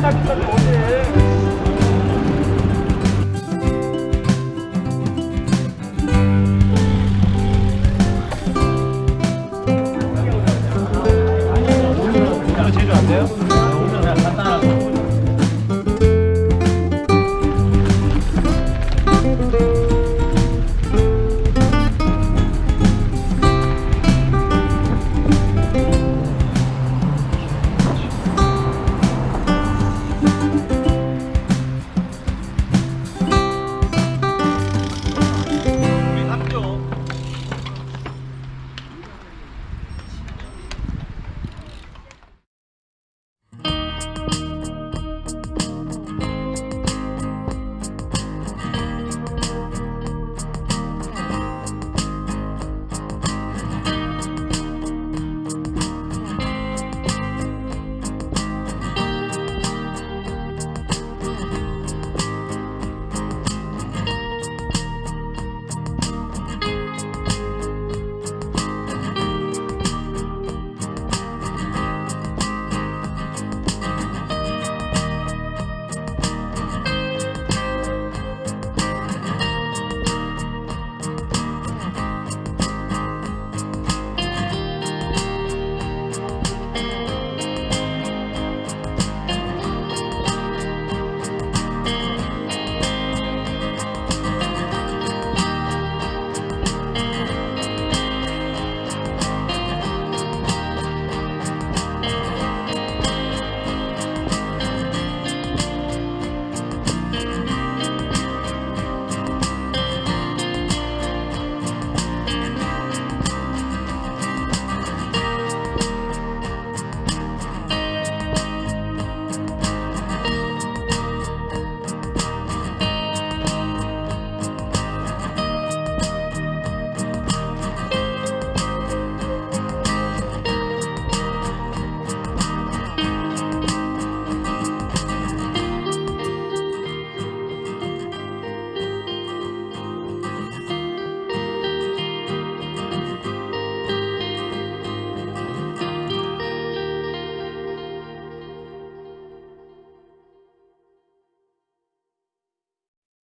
Tá, tá, tá, tá.